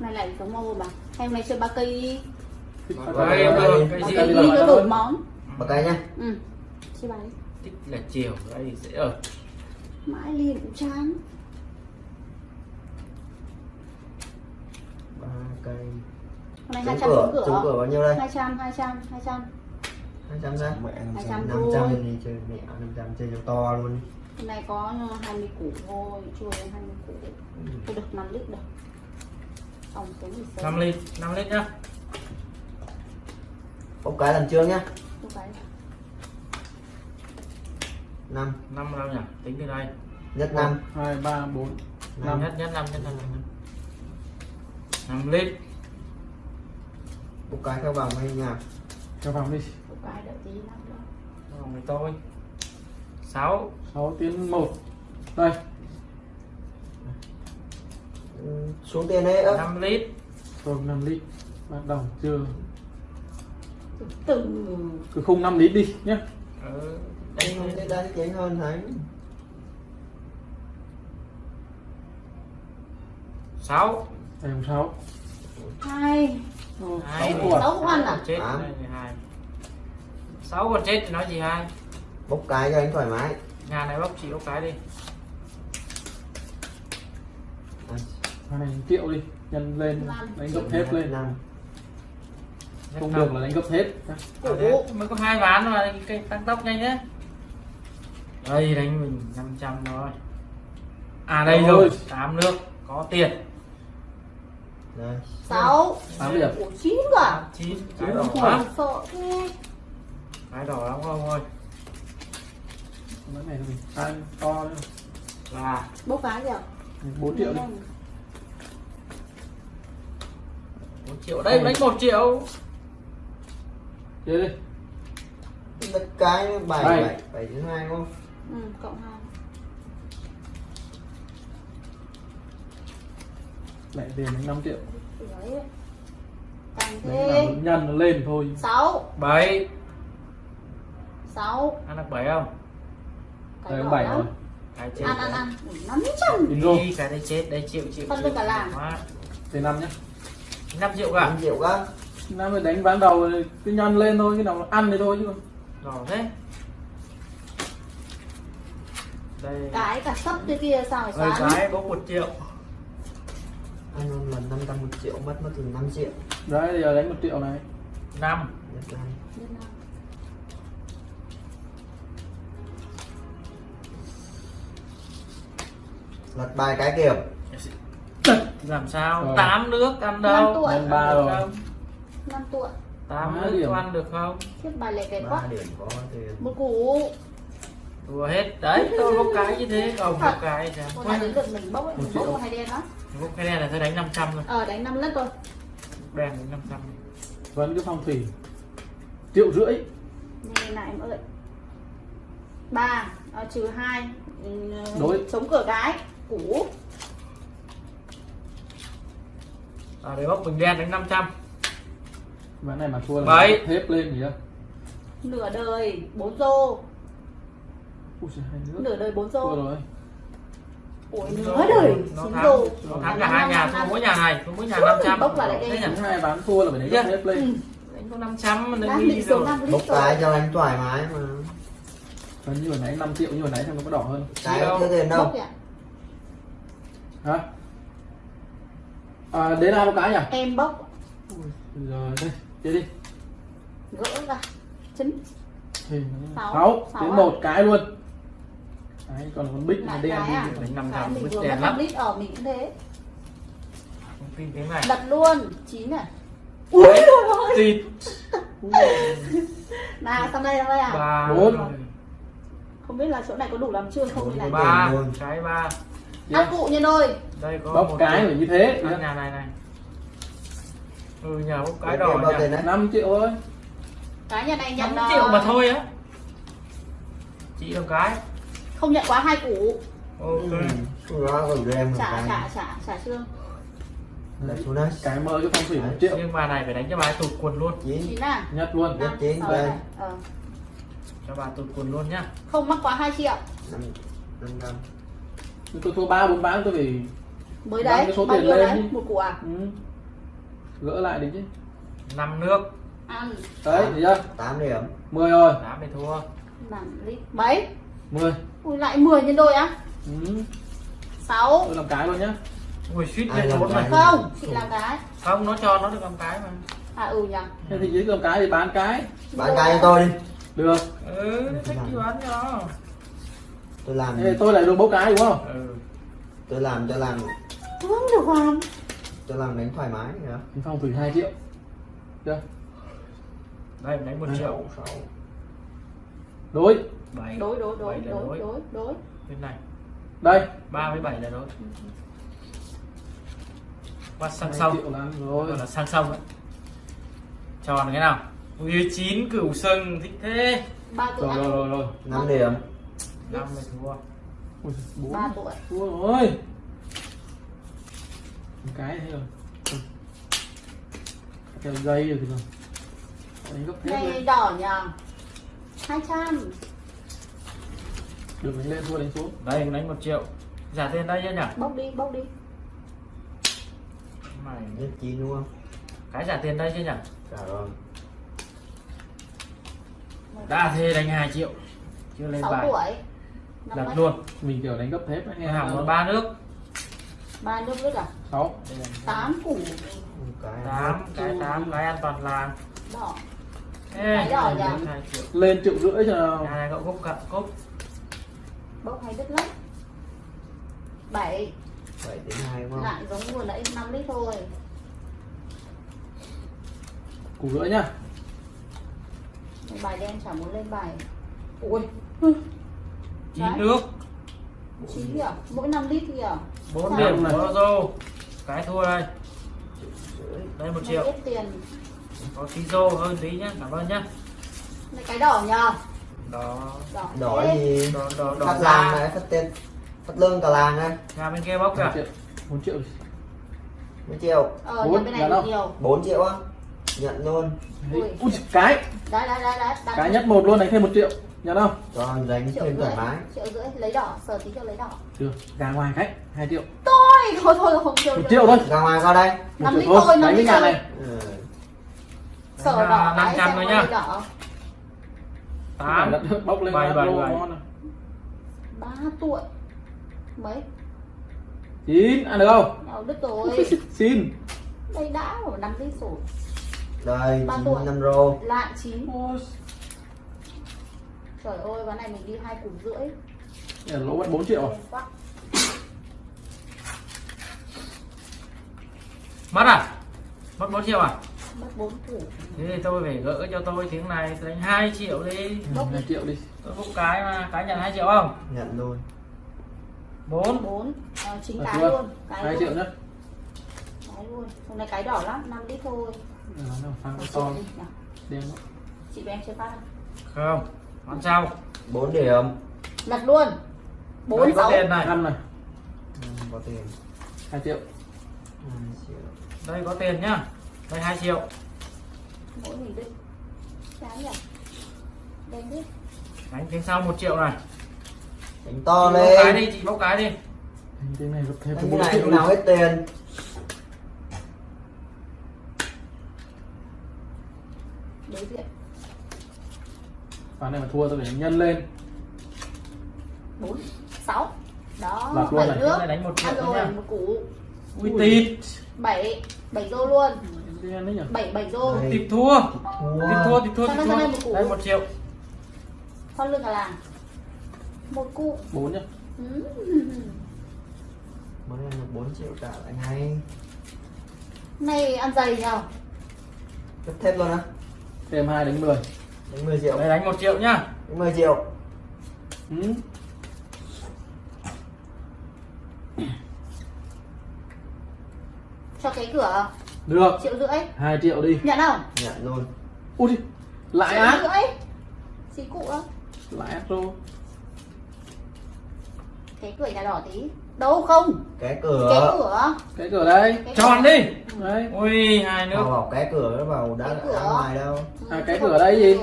này lại giống mô bà. Hay hôm nay chơi ba cây đi. Đây, Đây, cái ba gì? cây đi cho đổi món. Bật cái nhá. Ừ chơi bài đi. Tích là chiều đây sẽ ở mãi liền cũng chán. Ba cây. Hôm nay hai trăm cửa cửa. cửa bao nhiêu đây? Hai trăm hai trăm hai trăm. Hai trăm ra. Mẹ Hai trăm năm thôi. trăm đi chơi mẹ năm trăm chơi cho to luôn. Hôm nay có 20 củ thôi chưa đến 20 củ. Tôi được 5 lít được xong cái gì sớm 5 lít 5 lít nhá. Bốc cái lần trước nhá. Năm. 5 đâu nhỉ? Tính từ đây. Nhất năm. Hai ba bốn. Năm. Nhất nhất 5 nhất 5 5 lít. Bốc cái theo vòng hay nhà cho vào đi. Tôi cái đợi tí lắm nữa vòng với tôi. 6 sáu tiến một. Đây xuống tiền đấy ơ 5 lít. Rồi 5 lít. Bắt đầu chưa? Từ từ cứ khung 5 lít đi nhé. Ừ. đây không thế đây kén hơn thấy 6 đây hôm sáu. Hai. Hai. sáu quả. sáu con à chết Tám. đây thì hai. Sáu còn chết thì nói gì hai? Bốc cái cho anh thoải mái. Nhà này bốc chị bốc cái đi À, này triệu đi. Nhân lên đánh gấp hết lên. Không được là đánh gấp hết. À, thế mới có hai ván mà cái tăng tốc nhanh nhé đây đánh mình 500 rồi à đây Ôi. rồi tám nước có tiền. Đây. Sáu. Tám điểm. Chín cả chín. Chín cái đỏ không lắm. Sợ thế. Cái đỏ lắm không ơi. Cái này to nữa. là bốc cái gì ạ 4 triệu đi một triệu đây đánh một triệu. Chơi đi. Bốc cái bảy Bảy. bảy bảy thứ hai đúng không? Ừ cộng hai. Lại tiền đánh 5 triệu. Đấy. Thế nhân nó lên thôi. Sáu. Bảy. Sáu. Ăn được bảy không? Cái đây đỏ bảy lắm. rồi. Cái chết ăn ăn ăn. Năm trăm in rồi đi cái đây chết đây triệu triệu Phân được cả làng. Tiền năm nhá 5 triệu cả. Năm triệu các năm mới đánh ván đầu thì cứ nhân lên thôi cái nào ăn thì thôi chứ. Đỏ thế. Đây. Cái cả sấp thế kia sao phải sáng? cái bốc một triệu. Ăn một lần năm trăm một triệu mất mất từ năm triệu đấy giờ đánh một triệu này. Năm. Nhất này Nhân năm. lật bài cái kiểu làm sao? Rồi. tám nước ăn đâu? tuổi. Nhân ba rồi. Năm tuổi. Tám nước điểm. có ăn được không? Chiếc bài lẻ kẹt ba quá. điểm có tiền một củ. Đùa hết. Đấy tôi bốc cái như thế. Còn bốc cái thì một này đến lượt mình bốc ấy, Một mình bốc một hai đen đó. Bốc cái này là tôi đánh 500 thôi. Ờ đánh năm lít thôi. Đen đánh 500 vẫn cái phong thủy. Triệu rưỡi. Này này em ơi. Ba ờ, trừ hai ừ, Đối. chống cửa cái củ à để bốc bình đen đánh 500 ván này mà thua là thép lên gì đó nửa đời bốn rô Ui nửa đời bốn thua rô rồi ủi nửa đời chín rô nó thắng cả hai nhà thua mỗi nhà này thua mỗi nhà 500 bốc vào lại đây. Những hai ván thua là phải đánh Dạ. hết lên. Ừ. đánh có 500 mà đang đánh đi rồi. năm bốc cái cho anh thoải mái mà. Còn như hồi nãy 5 triệu như hồi nãy xem nó có đỏ hơn. Cái Triệu. chưa tiền bốc đâu hả à, đến ai một cái nhỉ? Em bốc. Ui, rồi đây chơi đi. Gỡ ra. Thì Sáu. đến à? một cái luôn. Đấy còn con bích này đen à? đi đánh 500 cái mình bức vừa đèn mất lắm. năm lít ở mình cũng thế. Không tin tiếng này. Đặt luôn. Chín này Đấy, thịt nào sang đây sang đây à? Ba Bốn. không biết là chỗ này có đủ làm chưa? Không như này ba. cái ba. Ăn cụ nhân đôi đây có bóc một cái phải như thế nhà này này. Ừ nhà bốc cái đỏ bao nhà tiền đấy 5 triệu thôi. Cái nhà này nhận 5 ờ, triệu mà thôi á. Chị được cái. Không nhận quá hai củ. Ok. Ừ. đó còn cho em cái. trả trả trả xương. Lại xuống đây. Cái mơ cái phong thủy một triệu. Nhưng mà này phải đánh cho bà tụt quần luôn. Chín. Chín à? Nhất luôn. Nhất Năm, chín sáu đây. này. Ờ. cho bà tụt quần luôn nhá. Không mắc quá 2 triệu. Năm năm trăm tôi thua ba bốn ván tôi phải mới đấy cái số bao tiền nhiêu lên đấy? đi. một củ à? Ừ. gỡ lại đi chứ. Năm nước. Ăn. Đấy thấy chưa 8 điểm. 10 rồi. Tám thì thua. Lít. Mấy? 10 ui lại 10 nhân đôi á? Ừ. 6 tôi làm cái luôn nhá. Ui suýt lên cái? này. Không chị làm cái. Không nó cho nó được làm cái mà. À ừ nhỉ. Thế thì dưới làm cái thì bán cái. Bán cái cho tôi đi. Được. Ừ thích gì bán cho tôi làm thế thì tôi lại luôn bốc cái đúng không? Ừ. Tôi làm cho làm không được hoàn cho làm đánh thoải mái nữa Anh Phong thử 2 triệu. Chưa đây mình đánh một triệu sáu. Đối. Bảy. Đối đối đối đối đối. đối bên này. Đây. Ba với bảy là đối. Qua sang 2 sông rồi. Là sang sông đấy tròn cái nào. Ui chín cửu sừng thích thế. Ba tuổi rồi rồi rồi rồi. 5 điểm. Năm mươi thua. Ui, bốn. Ba tuổi. Thua rồi một cái thế rồi. Theo dây rồi thì rồi đánh gấp này lên đỏ nhỉ? 200 được đánh lên thua đánh xuống đây đánh một triệu. Giả tiền đây chưa nhỉ? Bốc đi bốc đi. Mày nhất đúng không? Cái giả tiền đây chưa nhỉ? Dạ rồi đã thế đánh 2 triệu. Chưa lên 6 bài. lật mấy? luôn. Mình kiểu đánh gấp thép em hàng ba nước ba nước lít à sáu. Là 8 củ. Tám cái tám cái an toàn làng đỏ. Ê, Cái đỏ hai lên triệu rưỡi cho nào nhà này cậu cúc cận cúc. Bốc hay đứt lắm. 7 7 đến 2 đúng không? Lại giống vừa nãy 5 lít thôi. Củ rưỡi nhá. Bài đen chẳng muốn lên bài. Ui. Chín nước. Chín kìa. Mỗi 5 lít kìa bốn điểm này? của Ozo cái thua đây. Đây một triệu. tiền. Có tí rô hơn tí nhá. Cảm ơn nhá. Này cái đỏ nhờ. Đó đỏ đỏ gì đỏ đỏ đỏ phát làng này phát tên phát lương cả làng này nhà bên kia bóc một kìa triệu. Một triệu. 1 triệu. Ờ Bốn, này nhiều 4 triệu. Á. Nhận luôn. Ui. Cái. Đấy đấy đấy đấy. Cái nhất một luôn đánh thêm một triệu nhận không? Cho đánh triệu thêm thoải mái. triệu rưỡi lấy đỏ sờ tí cho lấy đỏ. Được gà ngoài khách hai triệu. Thôi thôi thôi không triệu một triệu thôi. Ra ngoài qua đây. Một Năm triệu thôi năm cái thôi. này. Ừ. sờ đỏ cái 500 xem thôi nhá. tám. Bóc lên Bảy, bảy, bảy. ba tuổi. Mấy? Chín ăn được không? Nào đứt rồi. Xin. Đây đã rồi 5 lít rồi đây Ba 9 tuổi. năm rô. Lại chín trời ơi ván này mình đi hai củ rưỡi. Nhà lỗ mất 4 triệu. À? Quá. mất à? Mất 4 triệu à? Mất bốn củ. Thế thì tôi phải gỡ cho tôi tiếng này đánh 2 triệu đi. Bốc hai đi. triệu đi. Tôi bốc cái mà cái nhận 2 triệu không? Nhận luôn. 4 bốn. À, chính À, cái luôn. Cái hai luôn. triệu nhá cái luôn. Hôm nay cái đỏ lắm 5 lít thôi. Ờ, phang Một to đen lắm. chị với em chơi phát không không còn sau 4 điểm. Lật luôn. Bốn Đây có sáu tiền này. Năm này. Ừ, có tiền. Hai triệu. 2 triệu. Đây có tiền nhá. Đây 2 triệu. Mỗi mình đi. Trái nhỉ? Đen đi. Đánh tiếng sau 1 triệu này. Đánh to chị bốc cái lên đi chị bốc cái đi. Đánh cái này thêm đánh cái 4 này nào hết tiền. Đối diện ván này mà thua tôi phải nhân lên. Bốn sáu. Đó Lật luôn bảy này. nước. Đánh một nữa rồi nha. một củ. Ui tịt bảy bảy rô luôn. Nhỉ? Bảy bảy rô. Tịt thua. Tịt thua tịt thua tịt thua. đây một củ? đây 1 triệu. Con lưng cả làng. Một cụ bốn nhá. Ừ. Món này là 4 triệu trả lại ngay này ăn dày nhờ. Cấp thêm luôn á. Thêm hai đánh 10 Đánh 10 triệu. Đây đánh 1 triệu nhá. Đánh 10 triệu. Ừ. cho cái cửa được. triệu rưỡi. Hai triệu đi. Nhận không? Nhận luôn. Ui lại triệu ác. rưỡi. Xí cụ không lại rô cái cửa nhà đỏ tí đâu không? Cái cái cửa. Cửa cái cửa đây. Cái tròn đi. Đấy. Ui hai nước. Vào vào cái cửa nó vào đã Cái cửa. đã ngoài đâu. Ừ, À, cái cửa đấy gì?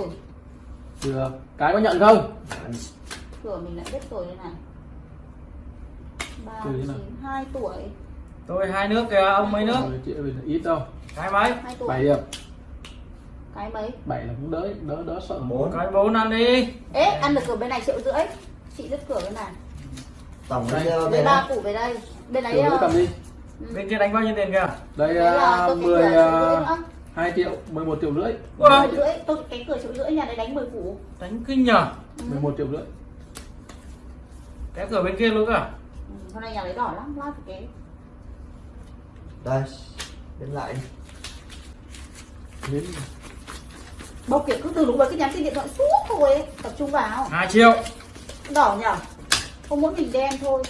Được. Cái có nhận không? Cửa mình lại biết rồi đây này. Ba Từ thế nào? chín hai tuổi. Tôi hai nước kìa ông mấy nước? 10 triệu thì là ít đâu. Cái mấy? 7 điểm. Cái mấy? 7 là cũng đỡ đỡ đỡ sợ. Bốn. Cái bốn ăn đi. Ế ăn được cửa bên này triệu rưỡi. Chị đứt cửa bên này tổng Đây. lấy về ba củ về đây. Bên đấy nữa ờ, cầm đi. bên kia đánh bao nhiêu tiền kìa? Đây cái 10 cửa triệu rưỡi uh, nữa. 2 triệu 11 triệu rưỡi. Triệu rưỡi tôi cái cửa triệu rưỡi nhà đấy đánh 10 củ đánh kinh nhờ. Ừ. 11 triệu rưỡi. Cái cửa bên kia luôn cả Ừ, hôm nay nhà đấy đỏ lắm lát cái đây đến lại đi. Đến bầu kiểu cứ từ lúc đấy cứ nhắn tin điện thoại suốt thôi ấy. tập trung vào. Hai triệu. Đỏ nhở không mỗi mình đen thôi.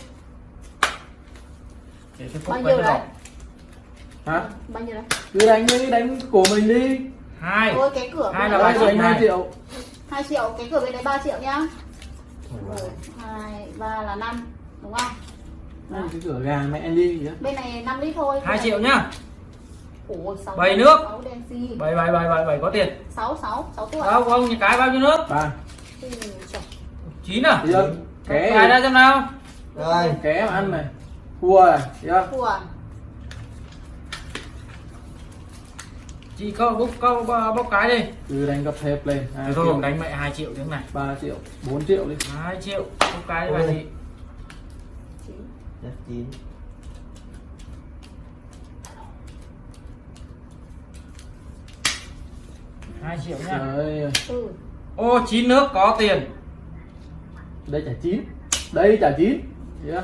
Để bao nhiêu đấy? đỏ hả? Bao nhiêu đấy? Cứ đánh đi đánh của mình đi. Hai. Thôi cái cửa Hai là ba triệu đánh 2 này. triệu. 2 triệu cái cửa bên đấy 3 triệu nhá. Hai ba là 5 đúng không? Đây, cái cửa gà mẹ đi bên này 5 lít thôi. Hai triệu nhá. Ủa, Bảy nước. bảy bảy bảy bảy bảy có tiền. Sáu sáu sáu tuổi. Đâu ông nhà cái bao nhiêu nước? Ba. Chín à ké ra xem nào? Đây ké mà ăn này. Thua này thấy chưa? Thua à? chị có bốc có bốc cái đi. Cứ đánh gấp thép lên. Thôi 2 thôi triệu. đánh mẹ hai triệu tiếng này. 3 triệu. 4 triệu đi. Hai triệu. Bốc cái đi bà chị. Chín. Nhất chín. Hai triệu nhá Trời Ừ. ô chín nước có tiền đây trả chín. Đây trả chín. Thấy chưa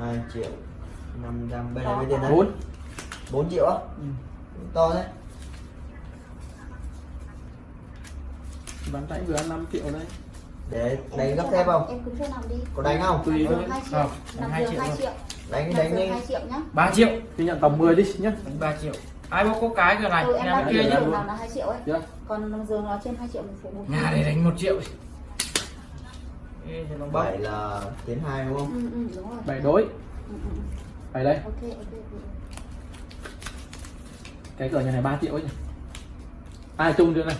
hai triệu năm trăm bên này mấy tiền đấy. Bốn. 4 triệu á? Ừ. to đấy. Bán tay vừa ăn 5 triệu đây. Để đánh gấp nằm- không? Em cứ cho nằm đi. có đánh không? Tùy thôi. Không, Nằm hai giường triệu đánh đánh đi. hai triệu nhá. ba triệu. Thì nhận tầm 10 đi nhá. Đánh ba triệu ai bốc có cái cửa này Ừ, em nhà bên kia nhá nào là 2 triệu ấy. chưa Còn giường nó trên 2 triệu một phụ một. nhà này đánh một triệu bảy là tiến hai đúng không Ừ, ừ, đúng rồi. bảy đối Ừ, ừ, ừ. bảy đây Ok, ok, ok. cái cửa nhà này 3 triệu ấy nhỉ ai chung chưa này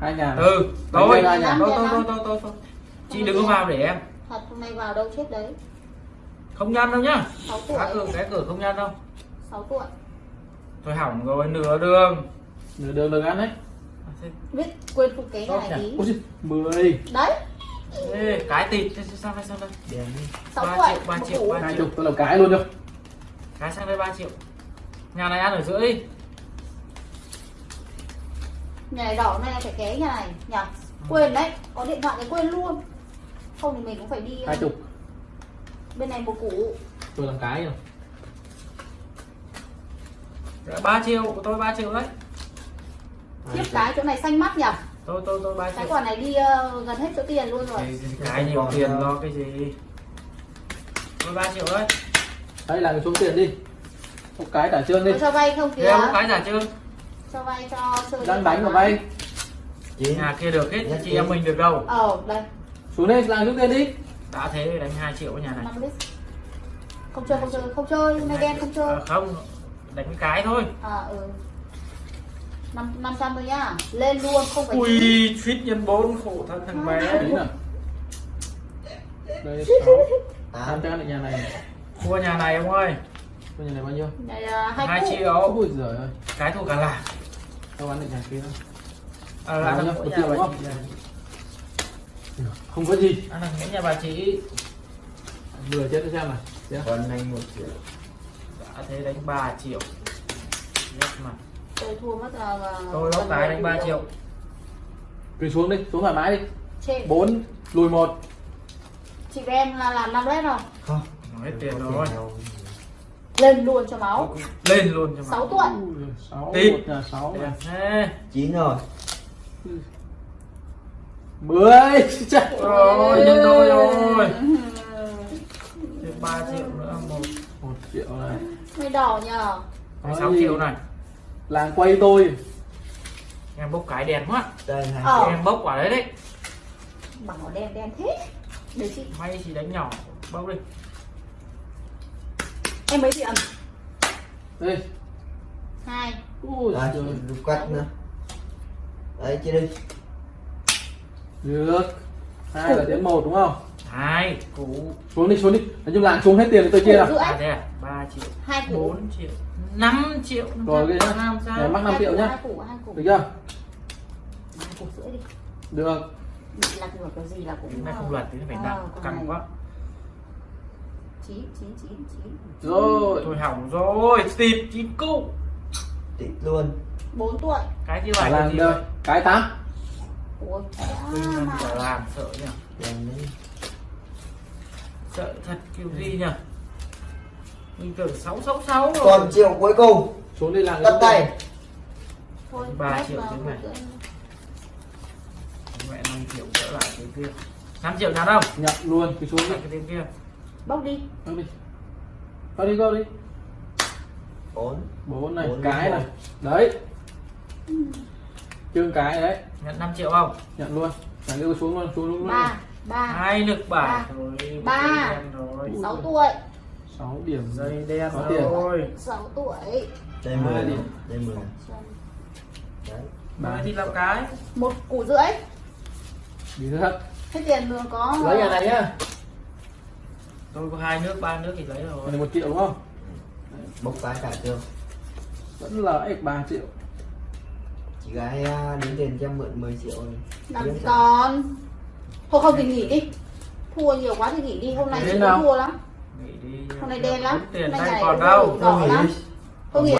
hai nhà này. ừ hai thôi thôi thôi thôi thôi chị đừng có vào để em Thật hôm nay vào đâu chết đấy. không nhăn đâu nhá 6 tuổi. cá cửa cái cửa không nhăn đâu 6 tuổi. Thôi hỏng rồi nửa đường. Nửa đường đường ăn đấy. Biết quên phụ kế Tốt này tí. 10 Đấy, Ê, cái tịt. Sao đây sao đây đèn đi. 6 Ba tuổi. triệu, ba triệu, ba hai chục tôi làm cái luôn được cái sang đây 3 triệu. Nhà này ăn ở giữa đi. Nhà này đỏ này là phải ké nhà này nhỉ? Quên đấy, có điện thoại thì quên luôn. Không thì mình cũng phải đi hai chục. bên này một củ. tôi làm cái rồi Dạ, 3 triệu của tôi 3 triệu đấy. Tiếp cái chỗ này xanh mắt nhỉ? tôi tôi tôi 3 Cái triệu quả này đi ờ, gần hết số tiền luôn rồi. cái, cái nhiều tiền lo cái gì? Tôi 3 triệu đấy. Đấy là cái số tiền đi. Một cái trả trương đi. Có cho vay không em có cái giả chưa Cho vay cho chơi. đang đánh vào vay. Chín nhà kia được hết Nhất chị em mình được đâu? Ờ, đây, xuống đây làm số tiền đi. Đã thế thì đánh 2 triệu ở nhà này. 5 lít. Không chơi, không chơi, không chơi, hôm nay đen không chơi. à, không đánh cái thôi. À, ừ. Năm, 500 thôi nhá. Lên luôn, không phải ui suýt nhân 4 khổ thân thằng bé. Tính nào? Đây sáu. Tám. Tham gia được nhà này. Thua nhà này ông ơi. Cô nhà này bao nhiêu? Này là hai 2 củ. triệu. Ôi giời ơi. Cái thua cả là đâu ăn được nhà kia đâu à, là nhà bà không? chị không có gì. Ăn ở nhà bà chị. Lừa chết cho xem này còn anh một triệu thế đánh 3 triệu Yes mà Tôi thua mất là... là tôi gần cái đánh 3 củ. triệu cứ xuống đi xuống thoải mái đi Trên. bốn lùi một Chị với em là làm 5 lít rồi. không Nó hết tiền rồi. Lên luôn cho máu. lên luôn cho mà 6 tuổi. Ui, sáu Tí. một nhà sáu này Thế. chín rồi mười Trời Rồi, nhân đôi rồi. Thêm 3 triệu nữa một một triệu này Mày đỏ nhờ. Nói 6 gì? triệu này làng quay tôi em bốc cái đèn quá đây hai Ờ. em bốc quả đấy đấy Bảo đen đen thế. Để chị. may chỉ đánh nhỏ bốc đi Em mấy tiền? đây Hai. ui giời. lục quách nữa đấy chia đi được hai là đến một đúng không hai. Củ xuống đi xuống đi. Nói chung là xuống hết tiền thì tôi chia nào. à à? Ba triệu. Hai củ. Bốn triệu. Năm triệu Rồi, cái nhá. sao? Đấy, mắc năm Hai triệu củ, nhá. được chưa? Hai củ rưỡi đi. Được. Là của cái gì là cũng này không luật thì phải Ờ, nặng căng này. quá. Chín chín chín chín rồi. Tôi hỏng rồi. Tịt. Chín cụ tịt luôn. Bốn tuổi. Cái gì vậy? Cái tám. Ôi làm sợ nhỉ sợ thật kiểu gì nhỉ mình tưởng sáu sáu sáu rồi. Còn triệu cuối cùng. Xuống đi làm tất tay. Thôi Ba triệu tiếng này. mẹ 5 triệu trở lại cái kia. 5 triệu nào đâu nhận luôn cái xuống đi. Lại cái kia. Bốc đi. Go đi. Go đi go đi. Bốn. Bốn này Bốn cái mươi này. một. đấy. Chương cái đấy. Nhận 5 triệu không? Nhận luôn. Nhận đưa xuống luôn xuống luôn luôn. Ba ba. Hai lực bảy Ba. rồi Ba. sáu tuổi. Sáu điểm. Dây đen tiền. rồi. Sáu tuổi. Đây mười. Điểm. đây mười. Đấy. Ba thì làm cái. Một củ rưỡi. Đi hết hết tiền đường có lấy nhà này nhá. Tôi có hai nước ba nước thì lấy rồi. Một triệu đúng không? Bốc cái cả chưa? Vẫn là x 3 triệu. Chị gái à, đến tiền cho mượn 10 triệu rồi. Gì sao? còn thôi không thì nghỉ đi. Thua nhiều quá thì nghỉ đi. Hôm nay chị thua lắm. Hôm nay đen lắm. Hôm nay ngày còn đâu. đỏ lắm. Tôi nghỉ